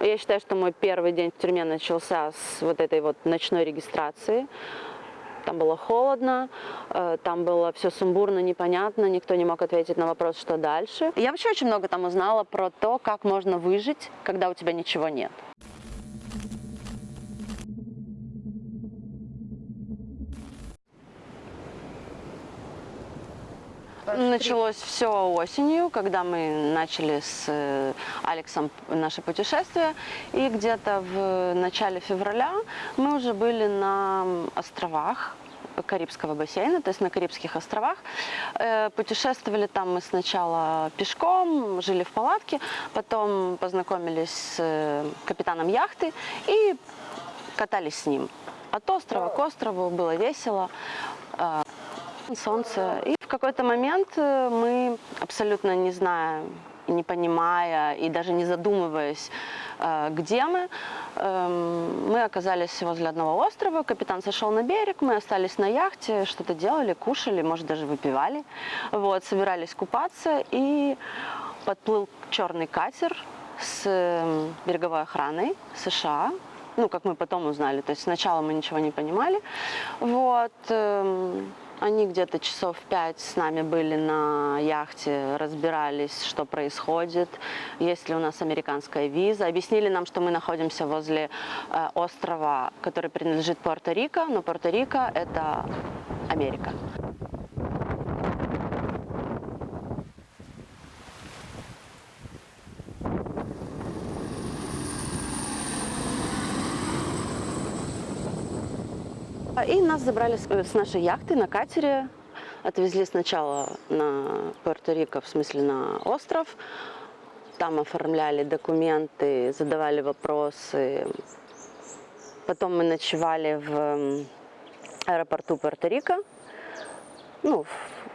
Я считаю, что мой первый день в тюрьме начался с вот этой вот ночной регистрации. Там было холодно, э, там было все сумбурно, непонятно, никто не мог ответить на вопрос, что дальше. Я вообще очень много там узнала про то, как можно выжить, когда у тебя ничего нет. Началось все осенью, когда мы начали с э, Алексом наше путешествие. И где-то в начале февраля мы уже были на островах Карибского бассейна, то есть на Карибских островах. Э, Путешествовали там мы сначала пешком, жили в палатке, потом познакомились с э, капитаном яхты и катались с ним. От острова к острову было весело, э, солнце. И в какой-то момент э, мы, абсолютно не зная, не понимая и даже не задумываясь, э, где мы, эм, мы оказались возле одного острова, капитан сошел на берег, мы остались на яхте, что-то делали, кушали, может даже выпивали, вот, собирались купаться, и подплыл черный катер с эм, береговой охраной США, ну, как мы потом узнали, то есть сначала мы ничего не понимали, вот, эм, они где-то часов пять с нами были на яхте, разбирались, что происходит, есть ли у нас американская виза. Объяснили нам, что мы находимся возле э, острова, который принадлежит Пуэрто-Рико, но Пуэрто-Рико – это Америка. И нас забрали с с нашей яхты на катере, отвезли сначала на Пуэрто-Рико, в смысле на остров. Там оформляли документы, задавали вопросы. Потом мы ночевали в аэропорту Пуэрто-Рико. Ну,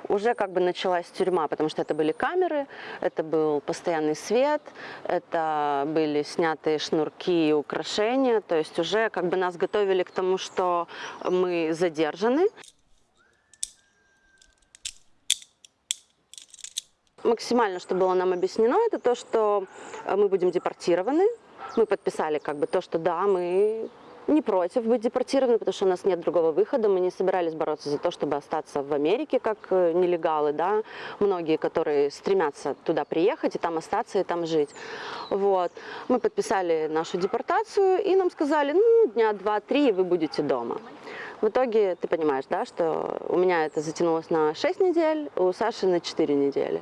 уже как бы началась тюрьма, потому что это были камеры, это был постоянный свет, это были снятые шнурки и украшения, то есть уже как бы нас готовили к тому, что мы задержаны. Максимально, что было нам объяснено, это то, что мы будем депортированы. Мы подписали как бы то, что да, мы не против быть депортированы, потому что у нас нет другого выхода. Мы не собирались бороться за то, чтобы остаться в Америке как э, нелегалы, да. Многие, которые стремятся туда приехать и там остаться, и там жить. Вот. Мы подписали нашу депортацию, и нам сказали, ну, дня два-три, вы будете дома. В итоге, ты понимаешь, да, что у меня это затянулось на 6 недель, у Саши на 4 недели.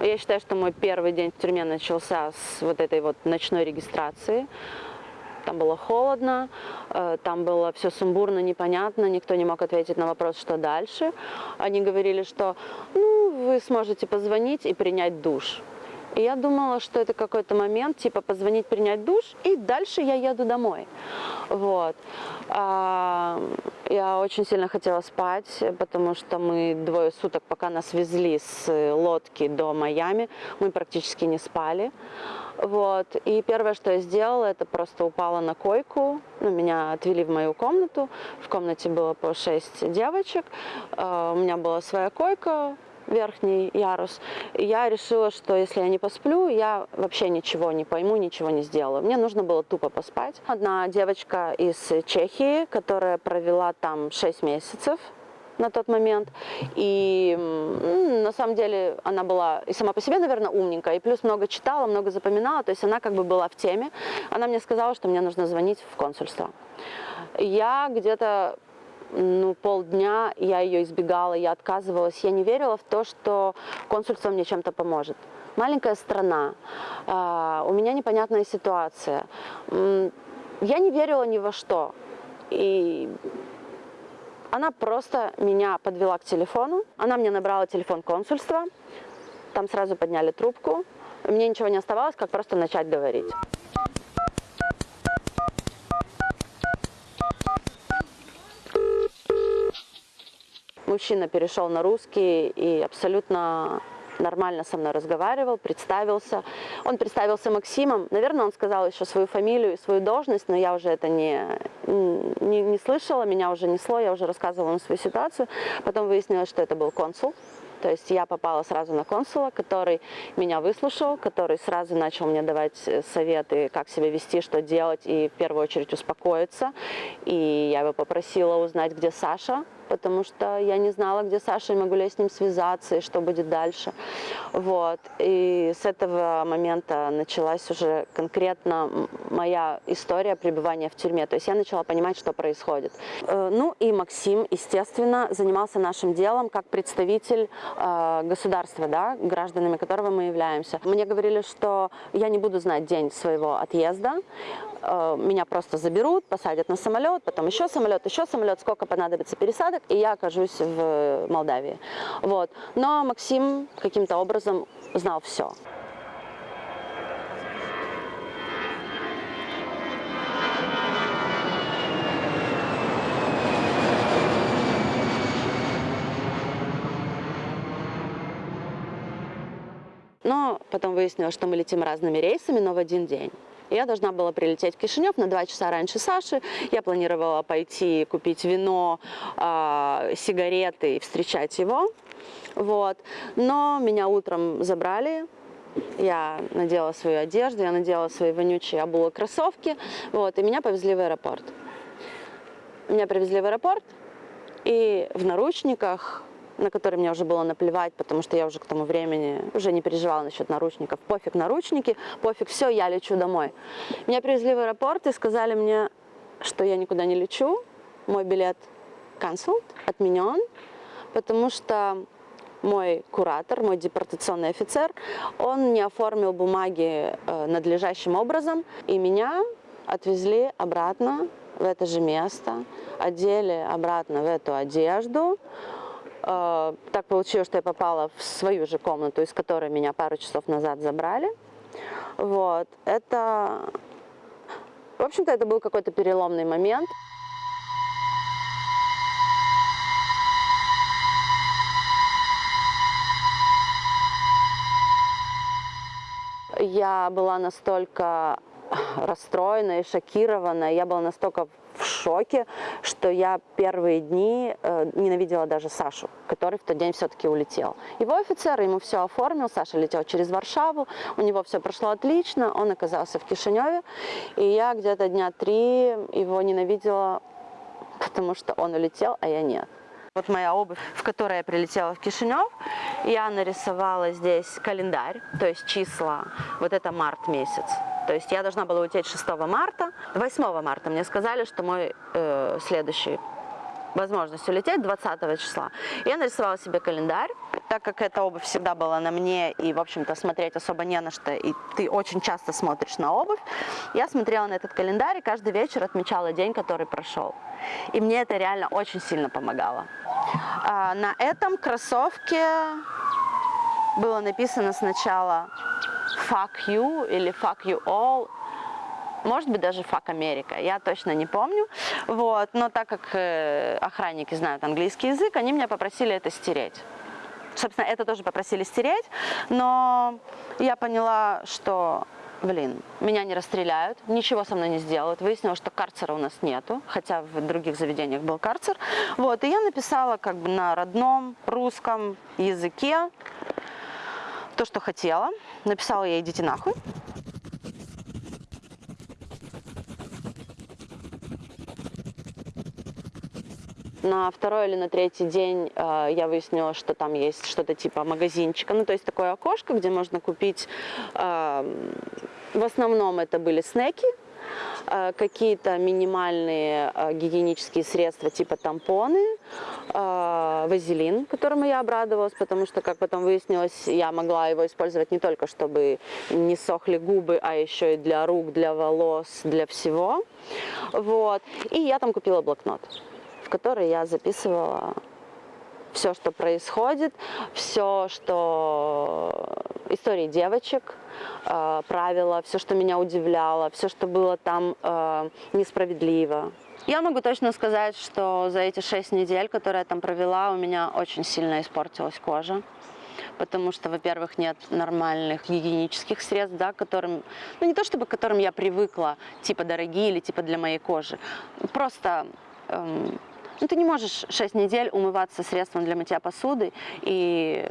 Я считаю, что мой первый день в тюрьме начался с вот этой вот ночной регистрации. Там было холодно, э, там было все сумбурно, непонятно, никто не мог ответить на вопрос, что дальше. Они говорили, что ну, вы сможете позвонить и принять душ. И я думала, что это какой-то момент, типа позвонить, принять душ, и дальше я еду домой. Вот. А, я очень сильно хотела спать, потому что мы двое суток, пока нас везли с лодки до Майами, мы практически не спали. Вот. И первое, что я сделала, это просто упала на койку. Ну, меня отвели в мою комнату. В комнате было по шесть девочек. А, У меня была своя койка, верхний ярус. И я решила, что если я не посплю, я вообще ничего не пойму, ничего не сделаю. Мне нужно было тупо поспать. Одна девочка из Чехии, которая провела там 6 месяцев, на тот момент. И на самом деле она была и сама по себе, наверное, умненькая, и плюс много читала, много запоминала, то есть она как бы была в теме. Она мне сказала, что мне нужно звонить в консульство. Я где-то ну, полдня я ее избегала, я отказывалась. Я не верила в то, что консульство мне чем-то поможет. Маленькая страна, а, у меня непонятная ситуация. Я не верила ни во что. И она просто меня подвела к телефону. Она мне набрала телефон консульства. Там сразу подняли трубку. Мне ничего не оставалось, как просто начать говорить. Мужчина перешел на русский и абсолютно нормально со мной разговаривал, представился. Он представился Максимом. Наверное, он сказал еще свою фамилию и свою должность, но я уже это не, не, не слышала, меня уже несло, я уже рассказывала ему свою ситуацию. Потом выяснилось, что это был консул То есть я попала сразу на консула, который меня выслушал, который сразу начал мне давать э, советы, как себя вести, что делать, и в первую очередь успокоиться. И я его попросила узнать, где Саша, потому что я не знала, где Саша, и могу ли я с ним связаться, и что будет дальше. Вот. И с этого момента началась уже конкретно моя история пребывания в тюрьме. То есть я начала понимать, что происходит. Э, ну и Максим, естественно, занимался нашим делом как представитель э, государства, да, гражданами которого мы являемся. Мне говорили, что я не буду знать день своего отъезда, меня просто заберут, посадят на самолет, потом еще самолет, еще самолет, сколько понадобится пересадок, и я окажусь в Молдавии. Вот. Но Максим каким-то образом знал все. Но потом выяснилось, что мы летим разными рейсами, но в один день. Я должна была прилететь в Кишинев на два часа раньше Саши. Я планировала пойти купить вино, э, сигареты и встречать его. Вот. Но меня утром забрали, я надела свою одежду, я надела свои вонючие обулы кроссовки, вот, и меня повезли в аэропорт. Меня привезли в аэропорт, и в наручниках на который мне уже было наплевать, потому что я уже к тому времени уже не переживала насчет наручников. Пофиг наручники, пофиг все, я лечу домой. Меня привезли в аэропорт и сказали мне, что я никуда не лечу, мой билет cancelled, отменен, потому что мой куратор, мой депортационный офицер, он не оформил бумаги э, надлежащим образом, и меня отвезли обратно в это же место, одели обратно в эту одежду, так получилось, что я попала в свою же комнату, из которой меня пару часов назад забрали. Вот. Это, в общем-то, это был какой-то переломный момент. Я была настолько расстроена и шокирована, я была настолько шоке, что я первые дни э, ненавидела даже Сашу, который в тот день все-таки улетел. Его офицер ему все оформил, Саша летел через Варшаву, у него все прошло отлично, он оказался в Кишиневе, и я где-то дня три его ненавидела, потому что он улетел, а я нет. Вот моя обувь, в которой я прилетела в Кишинев, я нарисовала здесь календарь, то есть числа, вот это март месяц. То есть я должна была улететь 6 марта. 8 марта мне сказали, что мой э, следующий возможность улететь 20 числа. Я нарисовала себе календарь, так как эта обувь всегда была на мне, и, в общем-то, смотреть особо не на что, и ты очень часто смотришь на обувь, я смотрела на этот календарь и каждый вечер отмечала день, который прошел. И мне это реально очень сильно помогало. А, на этом кроссовке было написано сначала fuck you или fuck you all, может быть, даже fuck Америка, я точно не помню. Вот. Но так как э, охранники знают английский язык, они меня попросили это стереть. Собственно, это тоже попросили стереть, но я поняла, что, блин, меня не расстреляют, ничего со мной не сделают. Выяснилось, что карцера у нас нету, хотя в других заведениях был карцер. Вот, и я написала как бы на родном русском языке то, что хотела. Написала ей «идите нахуй». На второй или на третий день э, я выяснила, что там есть что-то типа магазинчика, ну то есть такое окошко, где можно купить, э, в основном это были снеки, какие-то минимальные э, гигиенические средства типа тампоны, э, вазелин, которому я обрадовалась, потому что, как потом выяснилось, я могла его использовать не только, чтобы не сохли губы, а еще и для рук, для волос, для всего. Вот. И я там купила блокнот, в который я записывала все, что происходит, все, что истории девочек, э, правила, все, что меня удивляло, все, что было там э, несправедливо. Я могу точно сказать, что за эти шесть недель, которые я там провела, у меня очень сильно испортилась кожа. Потому что, во-первых, нет нормальных гигиенических средств, да, которым, ну не то чтобы к которым я привыкла, типа дорогие или типа для моей кожи. Просто эм, Ну, ты не можешь 6 недель умываться средством для мытья посуды, и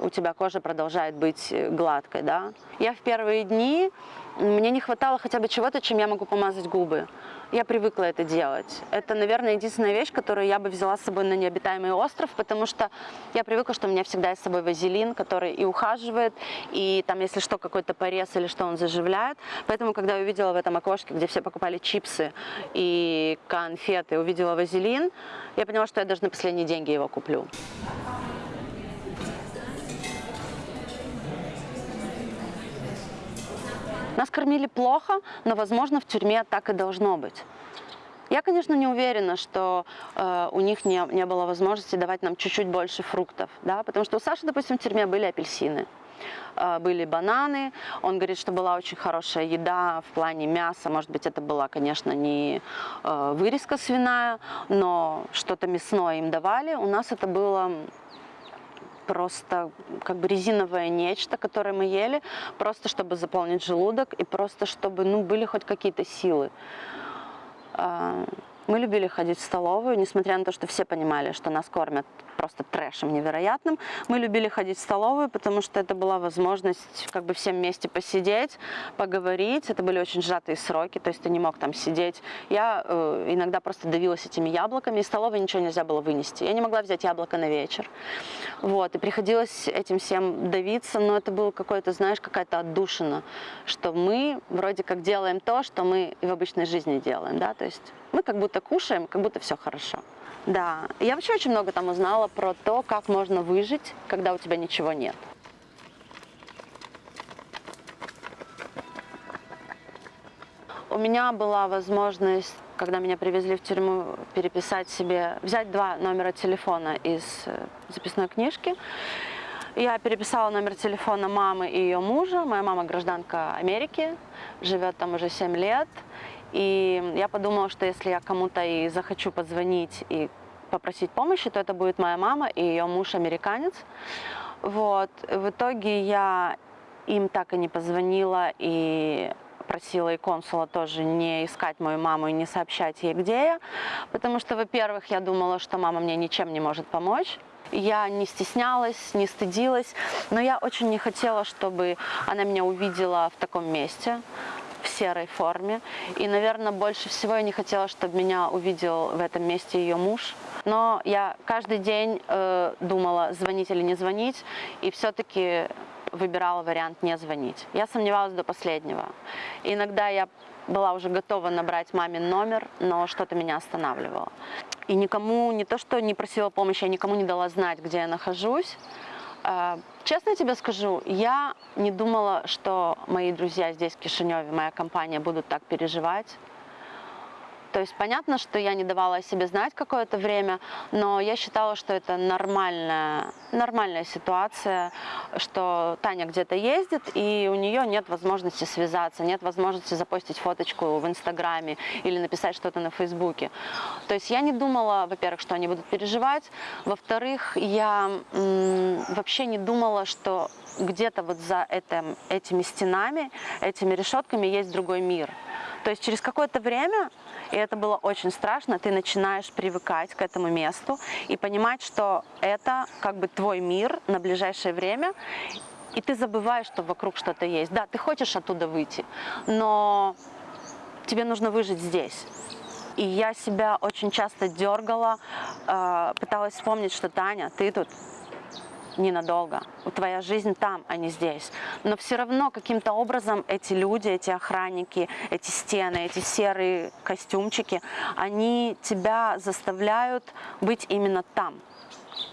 у тебя кожа продолжает быть гладкой, да. Я в первые дни, мне не хватало хотя бы чего-то, чем я могу помазать губы. Я привыкла это делать. Это, наверное, единственная вещь, которую я бы взяла с собой на необитаемый остров, потому что я привыкла, что у меня всегда есть с собой вазелин, который и ухаживает, и там, если что, какой-то порез или что, он заживляет. Поэтому, когда я увидела в этом окошке, где все покупали чипсы и конфеты, увидела вазелин, я поняла, что я даже на последние деньги его куплю. Нас кормили плохо, но, возможно, в тюрьме так и должно быть. Я, конечно, не уверена, что э, у них не, не было возможности давать нам чуть-чуть больше фруктов, да, потому что у Саши, допустим, в тюрьме были апельсины, э, были бананы, он говорит, что была очень хорошая еда в плане мяса, может быть, это была, конечно, не э, вырезка свиная, но что-то мясное им давали, у нас это было просто как бы резиновое нечто, которое мы ели, просто чтобы заполнить желудок и просто чтобы ну, были хоть какие-то силы. Мы любили ходить в столовую, несмотря на то, что все понимали, что нас кормят просто трэшем невероятным. Мы любили ходить в столовую, потому что это была возможность как бы всем вместе посидеть, поговорить. Это были очень сжатые сроки, то есть ты не мог там сидеть. Я э, иногда просто давилась этими яблоками, из столовой ничего нельзя было вынести. Я не могла взять яблоко на вечер. Вот, и приходилось этим всем давиться, но это было какое-то, знаешь, какая-то отдушина, что мы вроде как делаем то, что мы и в обычной жизни делаем, да, то есть мы как будто кушаем, как будто все хорошо. Да, я вообще очень много там узнала про то, как можно выжить, когда у тебя ничего нет. У меня была возможность, когда меня привезли в тюрьму, переписать себе, взять два номера телефона из э, записной книжки. Я переписала номер телефона мамы и ее мужа. Моя мама гражданка Америки, живет там уже 7 лет. И я подумала, что если я кому-то и захочу позвонить и попросить помощи, то это будет моя мама и ее муж американец. Вот. В итоге я им так и не позвонила и просила и консула тоже не искать мою маму и не сообщать ей, где я, потому что, во-первых, я думала, что мама мне ничем не может помочь. Я не стеснялась, не стыдилась, но я очень не хотела, чтобы она меня увидела в таком месте серой форме. И, наверное, больше всего я не хотела, чтобы меня увидел в этом месте ее муж. Но я каждый день э, думала, звонить или не звонить, и все-таки выбирала вариант не звонить. Я сомневалась до последнего. Иногда я была уже готова набрать мамин номер, но что-то меня останавливало. И никому, не то что не просила помощи, я никому не дала знать, где я нахожусь. Э, честно тебе скажу, я не думала, что мои друзья здесь, в Кишиневе, моя компания будут так переживать. То есть понятно, что я не давала о себе знать какое-то время, но я считала, что это нормальная, нормальная ситуация, что Таня где-то ездит, и у нее нет возможности связаться, нет возможности запостить фоточку в Инстаграме или написать что-то на Фейсбуке. То есть я не думала, во-первых, что они будут переживать, во-вторых, я вообще не думала, что где-то вот за этим, этими стенами, этими решетками есть другой мир. То есть через какое-то время, и это было очень страшно, ты начинаешь привыкать к этому месту и понимать, что это как бы твой мир на ближайшее время, и ты забываешь, что вокруг что-то есть. Да, ты хочешь оттуда выйти, но тебе нужно выжить здесь. И я себя очень часто дергала, э, пыталась вспомнить, что Таня, ты тут ненадолго. Твоя жизнь там, а не здесь. Но все равно каким-то образом эти люди, эти охранники, эти стены, эти серые костюмчики, они тебя заставляют быть именно там.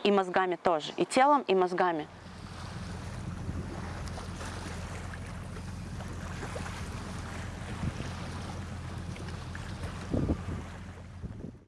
И мозгами тоже. И телом, и мозгами.